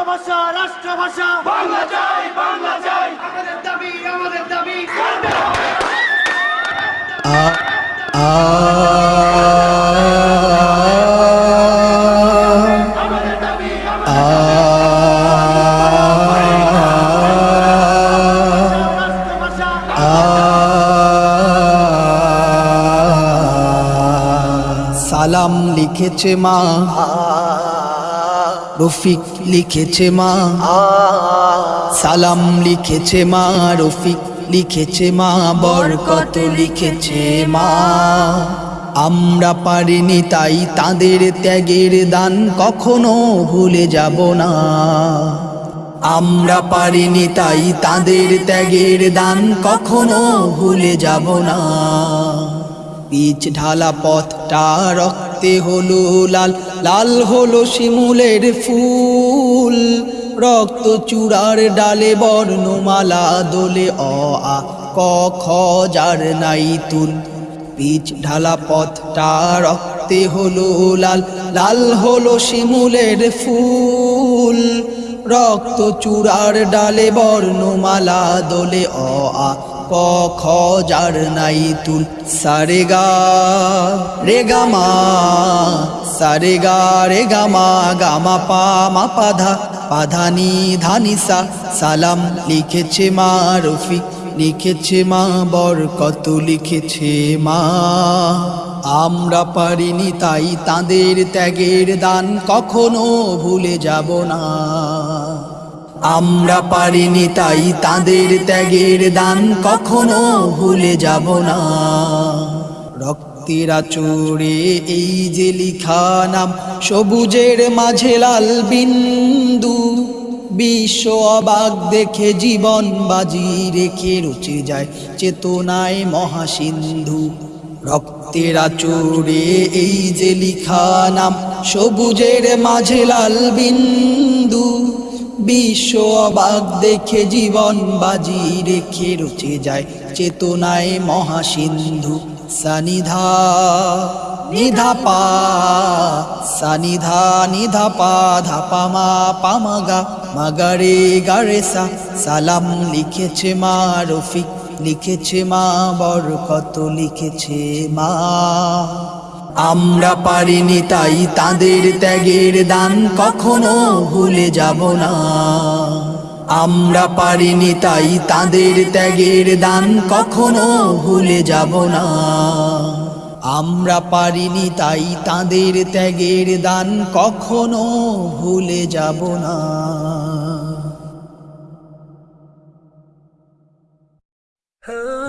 রাষ্ট্রভাষা রাষ্ট্রভাষা। বাংলা চাই বাংলা চাই আমাদের দাবি আমাদের দাবি আমাদের দাবি। সালাম লিখেছে মা। রফিক লিখেছে মা। সালাম লিখেছে মা, রফিক লিখেছে মা, বরকত লিখেছে মা। আমরা পারিনি তাই তাদের ত্যাগের দান কখনো ভুলে যাব না। আমরা পারিনি তাই তাদের ত্যাগের দান কখনো ভুলে যাব না। পিচ ঢালা পথটা রক্তে হলো লাল লাল হলো শিমুলের ফুল, রক্ত চূড়ার ডালে বর্ণমালা দোলে অ আ ক, খ, যার নাই তুল। পিচ ঢালা পথটা রক্তে হলো লাল লাল হলো শিমুলের ফুল। রক্ত চূড়ার ডালে বর্ণমালা দোলে অ আ ক, খ, যার নাই তুল। সারে গা রে মা সারে গা রে গা মা পা, মা পাধা পাধানি ধানিসা সালাম লিখেছে মা রফিক লিখেছে মা বরকত, লিখেছে মা। আমরা পারিনি তাই তাদের ত্যাগের দান, কখনো ভুলে যাব না। আমরা পারিনি তাই তাদের ত্যাগের দান, কখনো ভুলে যাব না। রক্তেরা চোরে এই যে লিখা নাম, সবুজের মাঝে লাল বিন্দু। বিশ্ব অবাক দেখে জীবন বাজি রেখে রুচে যায় চেতনায় মহাসিন্ধু। রক্তেরা চোরে এই যে লিখা নাম, সবুজের মাঝে লাল বিন্দু। বিশ্ব অবাক দেখে জীবন বাজি রেখে রচে যায় চেতনায় মহাসিন্ধু। সানিধা নিধা পা সানিধা নিধা পা ধাপা মা পামাগা মাগারে গারেসা সালাম লিখেছে মা রফিক, লিখেছে মা বরকত, লিখেছে মা। আমরা পারিনি তাই তাদের ত্যাগের দান, কখনো ভুলে যাব না। আমরা পারিনি তাই তাদের ত্যাগের দান কখনো ভুলে যাব না। আমরা পারিনি তাই তাদের ত্যাগের দান কখনো ভুলে যাব না। Oh